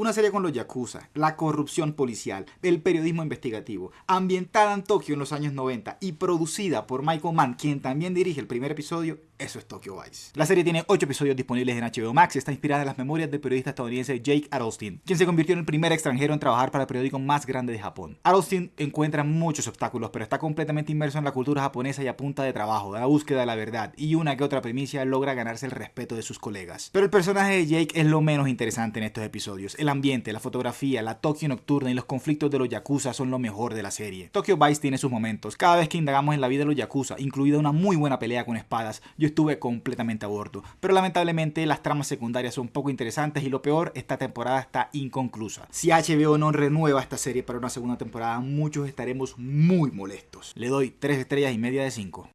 Una serie con los yakuza, la corrupción policial, el periodismo investigativo, ambientada en Tokio en los años 90 y producida por Michael Mann, quien también dirige el primer episodio, eso es Tokyo Vice. La serie tiene 8 episodios disponibles en HBO Max y está inspirada en las memorias del periodista estadounidense Jake Adelstein, quien se convirtió en el primer extranjero en trabajar para el periódico más grande de Japón. Adelstein encuentra muchos obstáculos, pero está completamente inmerso en la cultura japonesa y a punta de trabajo, de la búsqueda de la verdad y una que otra primicia logra ganarse el respeto de sus colegas. Pero el personaje de Jake es lo menos interesante en estos episodios. Ambiente, la fotografía, la Tokio nocturna y los conflictos de los yakuza son lo mejor de la serie. Tokyo Vice tiene sus momentos. Cada vez que indagamos en la vida de los yakuza, incluida una muy buena pelea con espadas, yo estuve completamente a bordo. Pero lamentablemente las tramas secundarias son poco interesantes y lo peor, esta temporada está inconclusa. Si HBO no renueva esta serie para una segunda temporada, muchos estaremos muy molestos. Le doy 3 estrellas y media de 5.